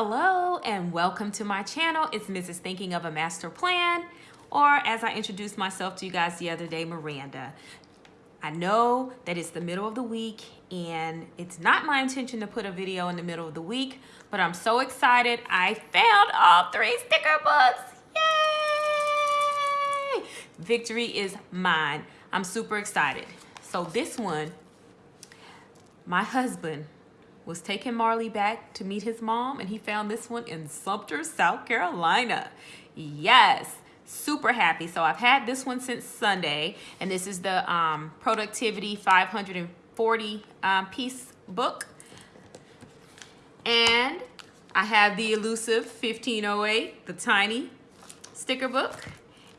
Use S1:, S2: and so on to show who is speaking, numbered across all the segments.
S1: Hello and welcome to my channel. It's Mrs. Thinking of a Master Plan, or as I introduced myself to you guys the other day, Miranda. I know that it's the middle of the week and it's not my intention to put a video in the middle of the week, but I'm so excited. I found all three sticker books. Yay! Victory is mine. I'm super excited. So this one, my husband was taking Marley back to meet his mom and he found this one in Sumter, South Carolina. Yes, super happy. So I've had this one since Sunday and this is the um, Productivity 540 um, piece book. And I have the elusive 1508, the tiny sticker book.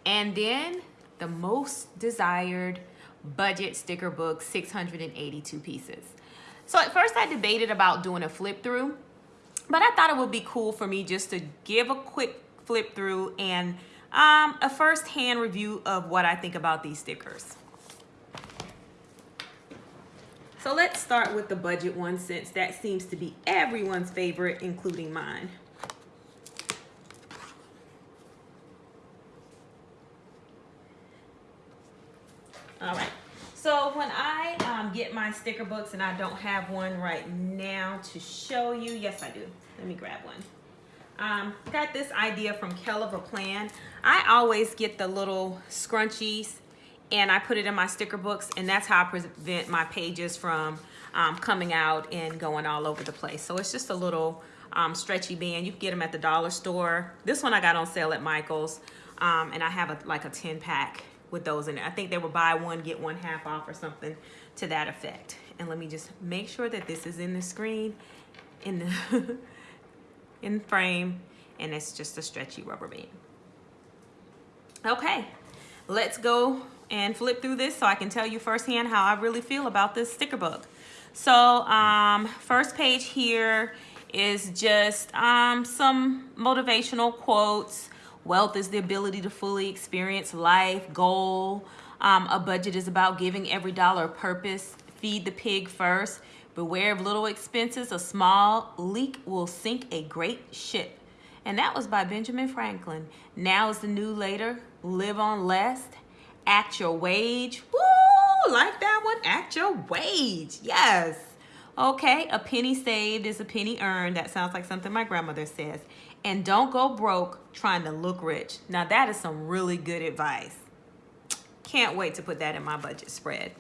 S1: And then the most desired budget sticker book, 682 pieces. So at first I debated about doing a flip through, but I thought it would be cool for me just to give a quick flip through and um, a first hand review of what I think about these stickers. So let's start with the budget one since that seems to be everyone's favorite, including mine. All right. So when I um, get my sticker books, and I don't have one right now to show you. Yes, I do. Let me grab one. Um, got this idea from Kell of a Plan. I always get the little scrunchies and I put it in my sticker books and that's how I prevent my pages from um, coming out and going all over the place. So it's just a little um, stretchy band. You can get them at the dollar store. This one I got on sale at Michael's um, and I have a, like a 10 pack with those in it. I think they were buy one, get one half off or something to that effect. And let me just make sure that this is in the screen, in the in frame, and it's just a stretchy rubber band. Okay, let's go and flip through this so I can tell you firsthand how I really feel about this sticker book. So um, first page here is just um, some motivational quotes, Wealth is the ability to fully experience life, goal. Um, a budget is about giving every dollar a purpose. Feed the pig first. Beware of little expenses. A small leak will sink a great ship. And that was by Benjamin Franklin. Now is the new later. Live on less. Act your wage. Woo! Like that one? Act your wage. Yes. Okay, a penny saved is a penny earned. That sounds like something my grandmother says and don't go broke trying to look rich. Now that is some really good advice. Can't wait to put that in my budget spread.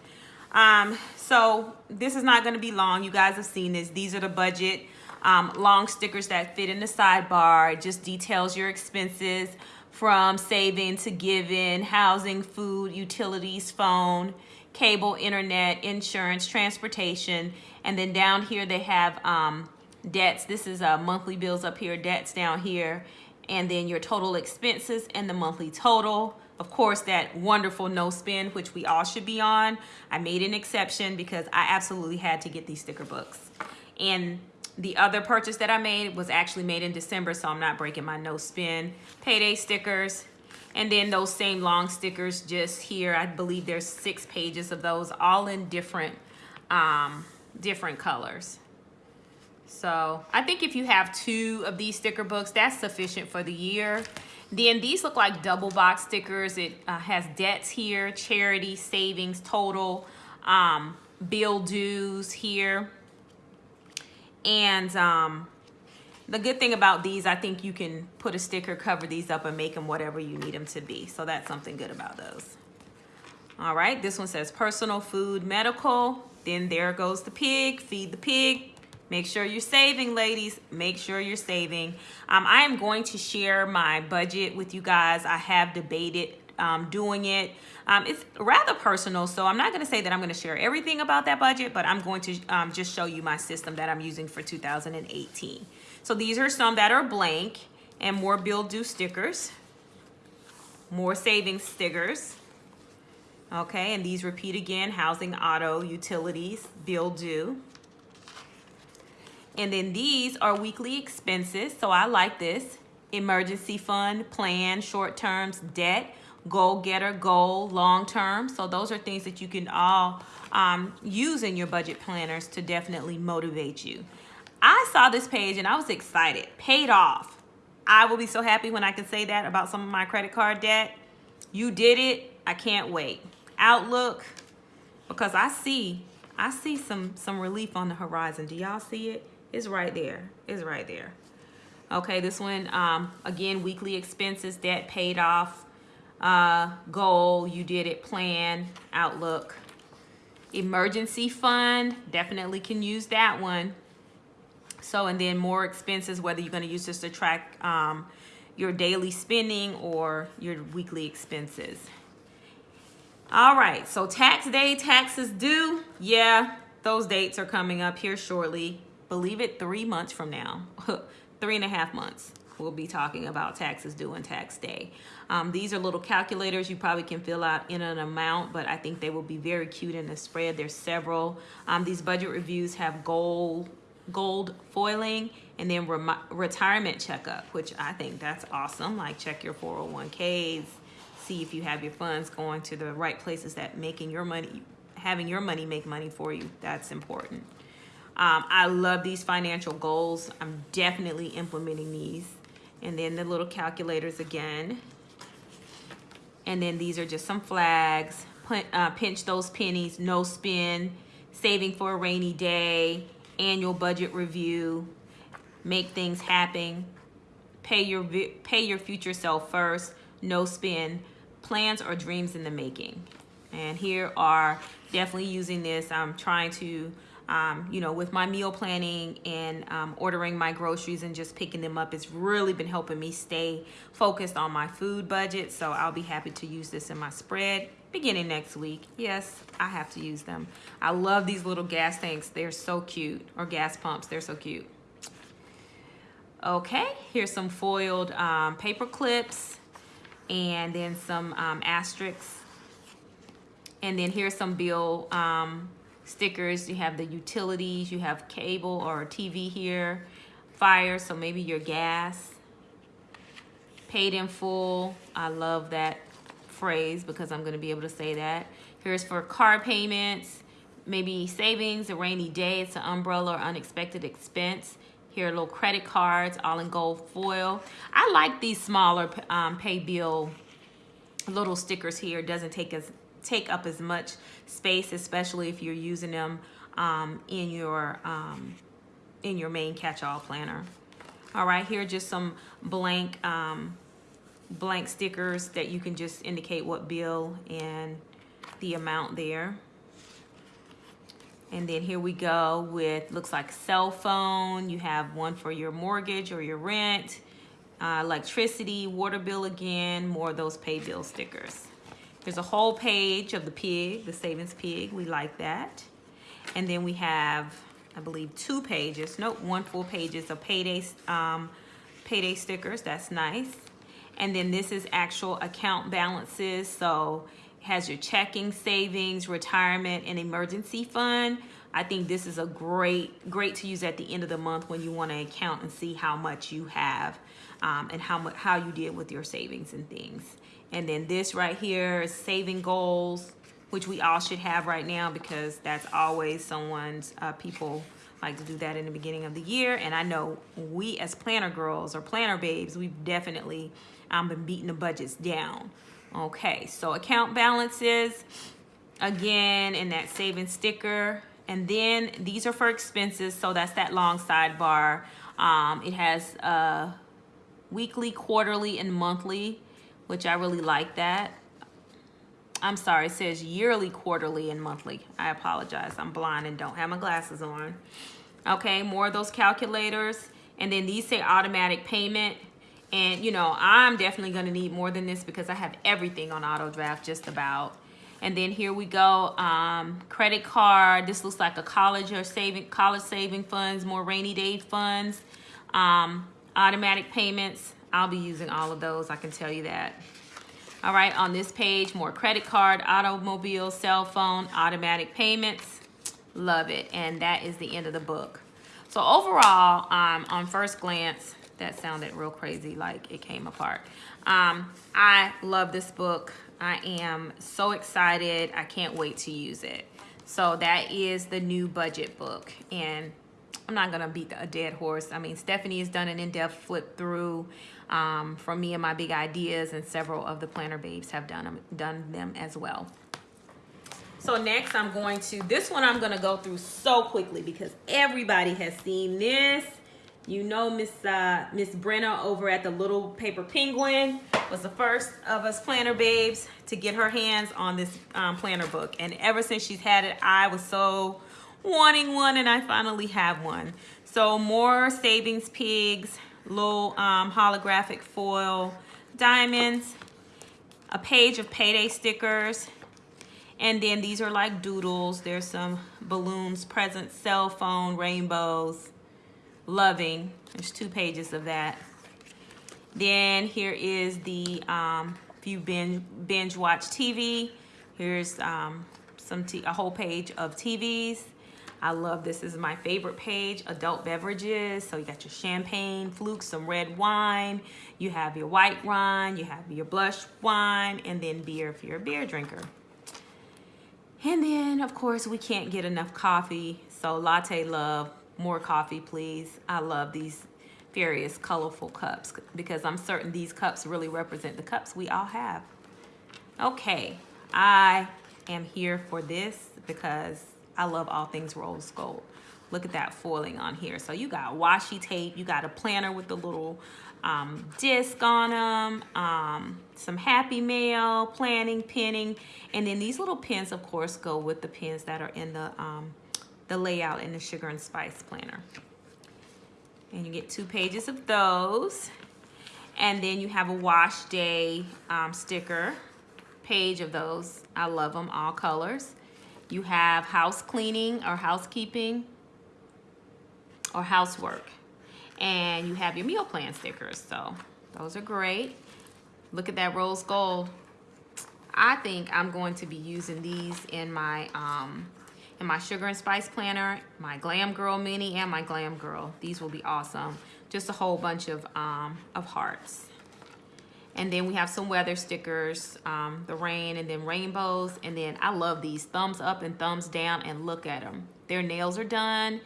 S1: Um, so this is not going to be long. You guys have seen this. These are the budget um, long stickers that fit in the sidebar. It just details your expenses from saving to giving, housing, food, utilities, phone, cable, internet, insurance, transportation. And then down here they have um, debts. This is uh, monthly bills up here, debts down here, and then your total expenses and the monthly total. Of course, that wonderful no spend, which we all should be on. I made an exception because I absolutely had to get these sticker books. And the other purchase that I made was actually made in December, so I'm not breaking my no spend. Payday stickers, and then those same long stickers just here. I believe there's six pages of those, all in different, um, different colors. So I think if you have two of these sticker books, that's sufficient for the year. Then these look like double box stickers. It uh, has debts here, charity, savings, total, um, bill dues here. And um, the good thing about these, I think you can put a sticker, cover these up and make them whatever you need them to be. So that's something good about those. All right, this one says personal, food, medical. Then there goes the pig, feed the pig, Make sure you're saving, ladies. Make sure you're saving. Um, I am going to share my budget with you guys. I have debated um, doing it. Um, it's rather personal, so I'm not going to say that I'm going to share everything about that budget, but I'm going to um, just show you my system that I'm using for 2018. So these are some that are blank and more bill due stickers, more savings stickers. Okay, and these repeat again, housing, auto, utilities, bill due. And then these are weekly expenses. So I like this. Emergency fund, plan, short terms, debt, goal getter, goal, long term. So those are things that you can all um, use in your budget planners to definitely motivate you. I saw this page and I was excited. Paid off. I will be so happy when I can say that about some of my credit card debt. You did it. I can't wait. Outlook, because I see, I see some, some relief on the horizon. Do y'all see it? It's right there. It's right there. Okay, this one, um, again, weekly expenses, debt paid off, uh, goal, you did it, plan, outlook. Emergency fund, definitely can use that one. So, and then more expenses, whether you're going to use this to track um, your daily spending or your weekly expenses. All right, so tax day, taxes due. Yeah, those dates are coming up here shortly. Believe it, three months from now, three and a half months. We'll be talking about taxes due and tax day. Um, these are little calculators you probably can fill out in an amount, but I think they will be very cute in the spread. There's several. Um, these budget reviews have gold gold foiling and then re retirement checkup, which I think that's awesome. Like check your 401ks, see if you have your funds going to the right places that making your money, having your money make money for you. That's important. Um, I love these financial goals. I'm definitely implementing these. And then the little calculators again. And then these are just some flags. Uh, pinch those pennies, no spin, saving for a rainy day, annual budget review, make things happen, pay your pay your future self first, no spin, plans or dreams in the making. And here are definitely using this. I'm trying to, um, you know, with my meal planning and um, ordering my groceries and just picking them up, it's really been helping me stay focused on my food budget. So I'll be happy to use this in my spread beginning next week. Yes, I have to use them. I love these little gas tanks. They're so cute. Or gas pumps. They're so cute. Okay, here's some foiled um, paper clips and then some um, asterisks. And then here's some bill um, stickers. You have the utilities, you have cable or TV here, fire, so maybe your gas. Paid in full. I love that phrase because I'm going to be able to say that. Here's for car payments, maybe savings, a rainy day, it's an umbrella or unexpected expense. Here little credit cards, all in gold foil. I like these smaller um, pay bill little stickers here. It doesn't take as take up as much space, especially if you're using them um, in your um, in your main catch-all planner. All right, here are just some blank um, blank stickers that you can just indicate what bill and the amount there. And then here we go with, looks like cell phone. You have one for your mortgage or your rent, uh, electricity, water bill again, more of those pay bill stickers. There's a whole page of the pig, the savings pig. We like that. And then we have, I believe, two pages, nope, one full pages of payday, um, payday stickers. That's nice. And then this is actual account balances. So it has your checking, savings, retirement, and emergency fund. I think this is a great, great to use at the end of the month when you want to account and see how much you have um, and how much how you did with your savings and things. And then this right here is saving goals, which we all should have right now because that's always someone's uh, people like to do that in the beginning of the year. And I know we as planner girls or planner babes, we've definitely um, been beating the budgets down. Okay, so account balances, again, in that saving sticker. And then these are for expenses, so that's that long sidebar. Um, it has uh, weekly, quarterly, and monthly, which I really like that. I'm sorry, it says yearly, quarterly, and monthly. I apologize. I'm blind and don't have my glasses on. Okay, more of those calculators. And then these say automatic payment. And, you know, I'm definitely going to need more than this because I have everything on auto draft just about. And then here we go, um, credit card. This looks like a college or saving, college saving funds, more rainy day funds, um, automatic payments. I'll be using all of those, I can tell you that. All right, on this page, more credit card, automobile, cell phone, automatic payments. Love it. And that is the end of the book. So overall, um, on first glance, that sounded real crazy, like it came apart. Um, I love this book. I am so excited. I can't wait to use it. So that is the new budget book. And I'm not gonna beat a dead horse. I mean, Stephanie has done an in-depth flip through um, from me and my big ideas, and several of the planner babes have done them, done them as well. So next, I'm going to this one. I'm gonna go through so quickly because everybody has seen this. You know, Miss uh, Miss Brenna over at the Little Paper Penguin was the first of us planner babes to get her hands on this um, planner book, and ever since she's had it, I was so wanting one and I finally have one. So more Savings Pigs, little um, holographic foil diamonds, a page of payday stickers, and then these are like doodles. There's some balloons, presents, cell phone, rainbows, loving. There's two pages of that. Then here is the, um, if you binge, binge watch TV, here's um, some a whole page of TVs. I love this. This is my favorite page, adult beverages. So you got your champagne, flukes, some red wine. You have your white wine, you have your blush wine, and then beer if you're a beer drinker. And then, of course, we can't get enough coffee. So latte love, more coffee, please. I love these various colorful cups because I'm certain these cups really represent the cups we all have. Okay, I am here for this because I love all things rose gold. Look at that foiling on here. So you got washi tape, you got a planner with the little um, disc on them, um, some happy mail, planning, pinning, and then these little pins, of course, go with the pins that are in the, um, the layout in the sugar and spice planner. And you get two pages of those. And then you have a wash day um, sticker page of those. I love them, all colors. You have house cleaning or housekeeping or housework. And you have your meal plan stickers. So those are great. Look at that rose gold. I think I'm going to be using these in my um, in my sugar and spice planner, my glam girl mini and my glam girl. These will be awesome. Just a whole bunch of, um, of hearts. And then we have some weather stickers, um, the rain and then rainbows. And then I love these thumbs up and thumbs down and look at them. Their nails are done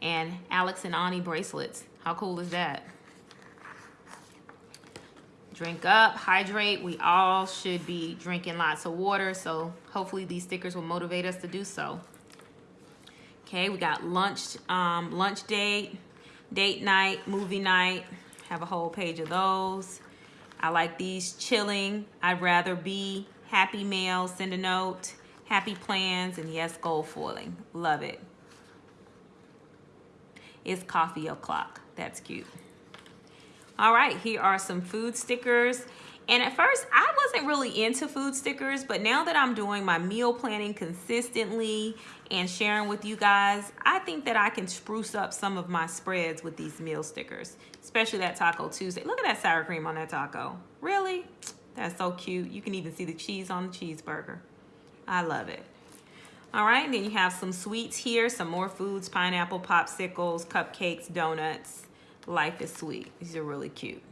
S1: and Alex and Ani bracelets. How cool is that? Drink up, hydrate. We all should be drinking lots of water. So hopefully these stickers will motivate us to do so. Okay, we got lunch, um, lunch date, date night, movie night. Have a whole page of those. I like these chilling. I'd rather be happy mail, send a note, happy plans, and yes, gold foiling. Love it. It's coffee o'clock. That's cute. All right, here are some food stickers. And at first, I wasn't really into food stickers, but now that I'm doing my meal planning consistently and sharing with you guys, I think that I can spruce up some of my spreads with these meal stickers, especially that Taco Tuesday. Look at that sour cream on that taco. Really? That's so cute. You can even see the cheese on the cheeseburger. I love it. All right, and then you have some sweets here, some more foods, pineapple popsicles, cupcakes, donuts. Life is sweet. These are really cute.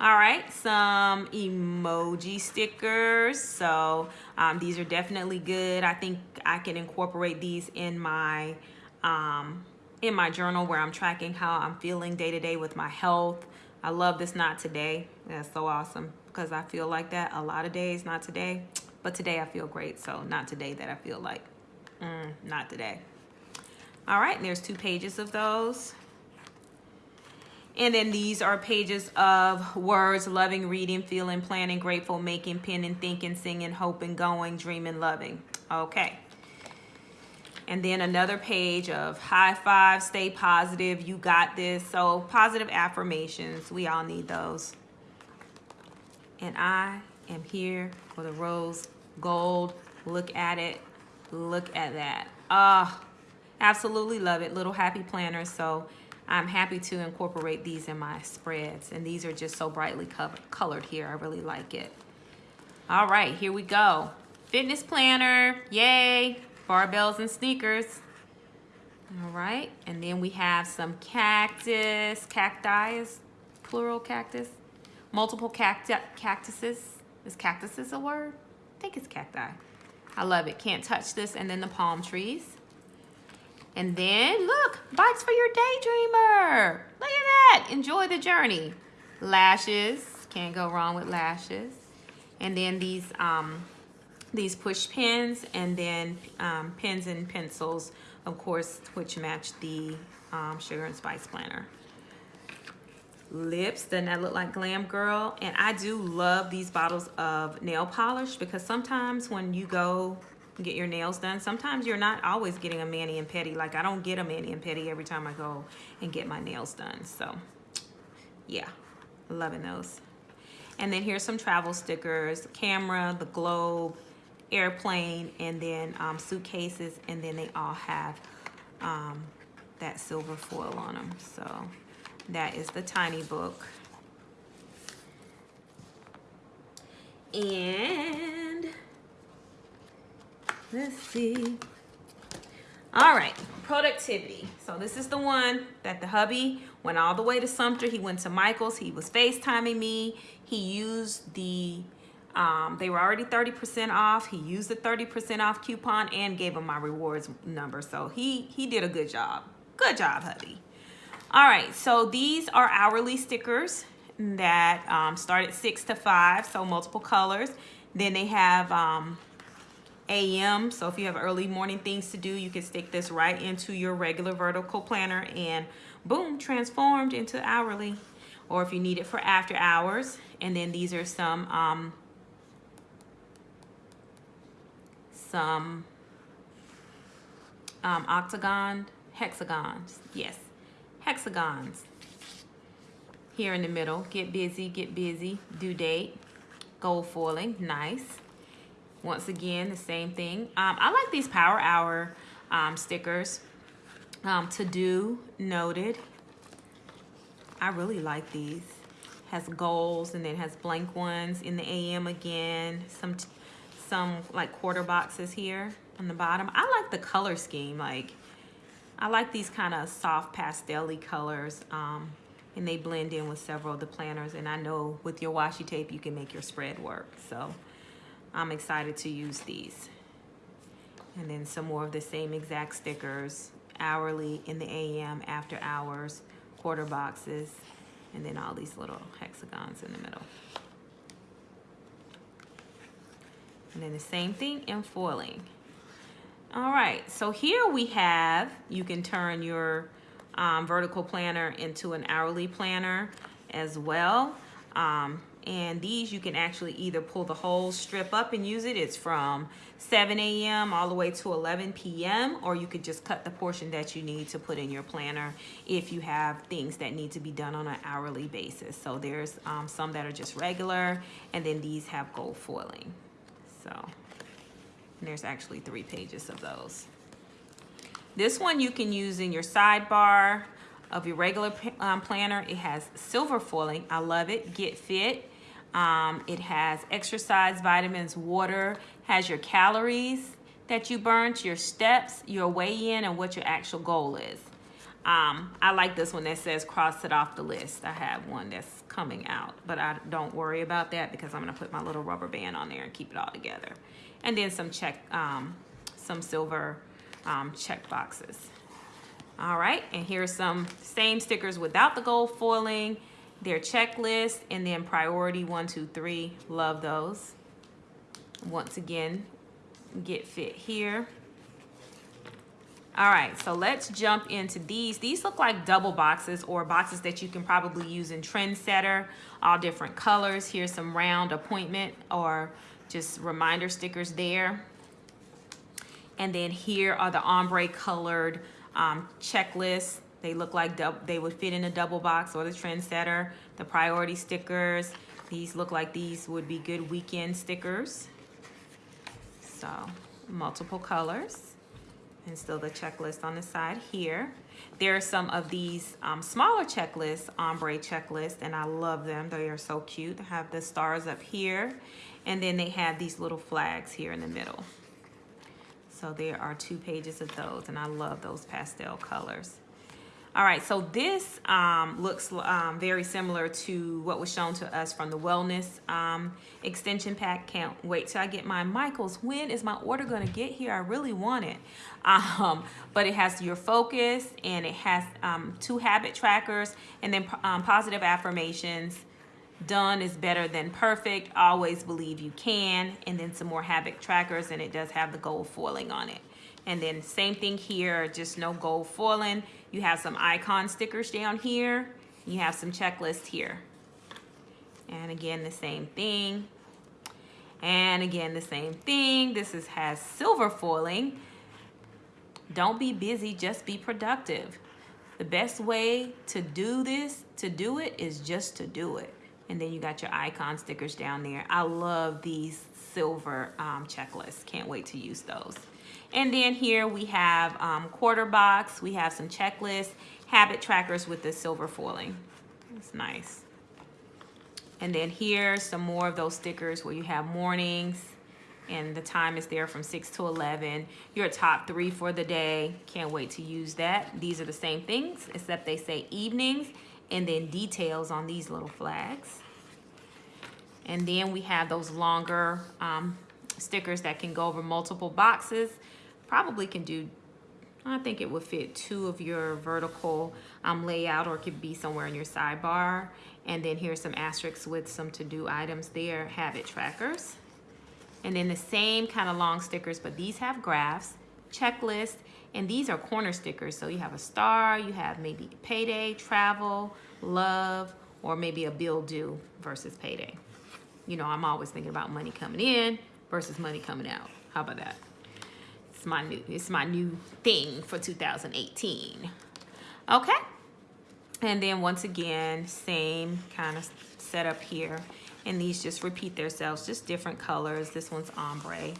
S1: All right, some emoji stickers. So um, these are definitely good. I think I can incorporate these in my um, in my journal where I'm tracking how I'm feeling day to day with my health. I love this not today. That's so awesome because I feel like that a lot of days, not today. But today I feel great, so not today that I feel like, mm, not today. All right, there's two pages of those. And then these are pages of words, loving, reading, feeling, planning, grateful, making, penning, thinking, singing, hoping, going, dreaming, loving. Okay. And then another page of high five, stay positive, you got this. So positive affirmations, we all need those. And I am here for the rose gold. Look at it. Look at that. Ah, oh, absolutely love it. Little happy planner, So I'm happy to incorporate these in my spreads. And these are just so brightly colored here. I really like it. All right, here we go. Fitness planner, yay. Barbells and sneakers. All right, and then we have some cactus, cacti is plural cactus. Multiple cacti cactuses. Is cactuses a word? I think it's cacti. I love it. Can't touch this. And then the palm trees. And then look, bikes for your daydreamer. Look at that. Enjoy the journey. Lashes. Can't go wrong with lashes. And then these um, these push pins and then um, pens and pencils, of course, which match the um, Sugar and Spice planner. Lips, doesn't that look like Glam Girl? And I do love these bottles of nail polish because sometimes when you go get your nails done, sometimes you're not always getting a mani and pedi. Like I don't get a mani and pedi every time I go and get my nails done. So yeah, loving those. And then here's some travel stickers, camera, the globe, airplane, and then um, suitcases, and then they all have um, that silver foil on them. So that is the tiny book. And let's see. All right, productivity. So this is the one that the hubby went all the way to Sumter. He went to Michael's. He was FaceTiming me. He used the, um, they were already 30% off. He used the 30% off coupon and gave him my rewards number. So he, he did a good job. Good job, hubby. All right, so these are hourly stickers that um, start at six to five, so multiple colors. Then they have um, AM. So if you have early morning things to do, you can stick this right into your regular vertical planner and boom, transformed into hourly. Or if you need it for after hours. And then these are some, um, some um, octagon, hexagons. Yes, hexagons. Here in the middle, get busy, get busy, due date, gold foiling, nice. Once again, the same thing. Um, I like these Power Hour um, stickers. Um, to do, noted. I really like these. Has goals and then has blank ones in the AM again. Some, some like quarter boxes here on the bottom. I like the color scheme. Like, I like these kind of soft pastel colors. Um, and they blend in with several of the planners. And I know with your washi tape, you can make your spread work. So I'm excited to use these. And then some more of the same exact stickers, hourly in the AM, after hours, quarter boxes, and then all these little hexagons in the middle. And then the same thing in foiling. All right, so here we have, you can turn your um, vertical planner into an hourly planner as well. Um, and these you can actually either pull the whole strip up and use it. It's from 7 a.m. all the way to 11 p.m. or you could just cut the portion that you need to put in your planner if you have things that need to be done on an hourly basis. So there's um, some that are just regular and then these have gold foiling. So there's actually three pages of those. This one you can use in your sidebar of your regular um, planner. It has silver foiling. I love it. Get Fit. Um, it has exercise, vitamins, water, has your calories that you burnt, your steps, your weigh-in, and what your actual goal is. Um, I like this one that says cross it off the list. I have one that's coming out, but I don't worry about that because I'm gonna put my little rubber band on there and keep it all together. And then some check, um, some silver um, check boxes. All right, and here's some same stickers without the gold foiling their checklist, and then priority one, two, three. Love those. Once again, get fit here. All right, so let's jump into these. These look like double boxes or boxes that you can probably use in Trendsetter, all different colors. Here's some round appointment or just reminder stickers there. And then here are the ombre colored um, checklists they look like they would fit in a double box or the trendsetter. The priority stickers, these look like these would be good weekend stickers. So multiple colors and still the checklist on the side here. There are some of these um, smaller checklists, ombre checklists, and I love them. They are so cute. They have the stars up here, and then they have these little flags here in the middle. So there are two pages of those, and I love those pastel colors. All right, so this um, looks um, very similar to what was shown to us from the wellness um, extension pack. Can't wait till I get my Michaels. When is my order gonna get here? I really want it. Um, but it has your focus and it has um, two habit trackers and then um, positive affirmations. Done is better than perfect. Always believe you can. And then some more habit trackers and it does have the gold foiling on it. And then same thing here, just no gold foiling. You have some icon stickers down here. You have some checklists here. And again, the same thing. And again, the same thing. This is has silver foiling. Don't be busy, just be productive. The best way to do this, to do it, is just to do it. And then you got your icon stickers down there. I love these silver um, checklists. Can't wait to use those. And then here we have um, quarter box. We have some checklists, habit trackers with the silver foiling. It's nice. And then here, some more of those stickers where you have mornings and the time is there from 6 to 11. Your top three for the day. Can't wait to use that. These are the same things, except they say evenings and then details on these little flags. And then we have those longer um, stickers that can go over multiple boxes probably can do, I think it would fit two of your vertical um, layout or it could be somewhere in your sidebar. And then here's some asterisks with some to-do items there, habit trackers. And then the same kind of long stickers, but these have graphs, checklists, and these are corner stickers. So you have a star, you have maybe payday, travel, love, or maybe a bill due versus payday. You know, I'm always thinking about money coming in versus money coming out. How about that? It's my new, it's my new thing for 2018. Okay. And then once again, same kind of setup here. And these just repeat themselves, just different colors. This one's ombre.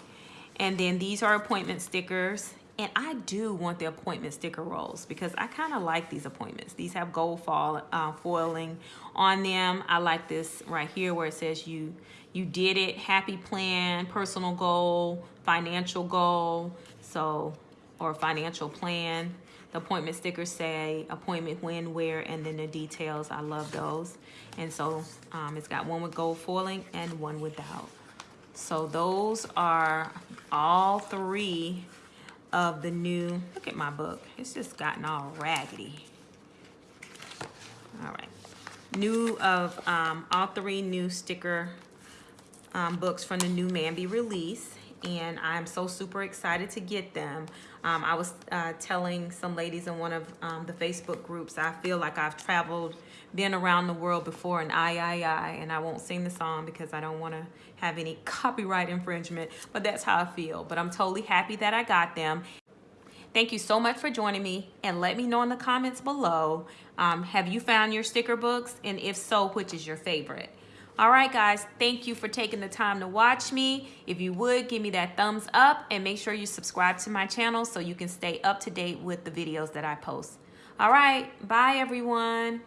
S1: And then these are appointment stickers. And I do want the appointment sticker rolls because I kind of like these appointments. These have gold fall, uh, foiling on them. I like this right here where it says you you did it, happy plan, personal goal, financial goal, so, or financial plan. The appointment stickers say appointment when, where, and then the details. I love those. And so um, it's got one with gold foiling and one without. So those are all three of the new, look at my book. It's just gotten all raggedy. All right. New of um, all three new sticker um, books from the new MAMBI release and I'm so super excited to get them. Um, I was uh, telling some ladies in one of um, the Facebook groups, I feel like I've traveled, been around the world before and I, I, I, and I won't sing the song because I don't want to have any copyright infringement, but that's how I feel. But I'm totally happy that I got them. Thank you so much for joining me and let me know in the comments below, um, have you found your sticker books? And if so, which is your favorite? All right, guys, thank you for taking the time to watch me. If you would, give me that thumbs up and make sure you subscribe to my channel so you can stay up to date with the videos that I post. All right, bye, everyone.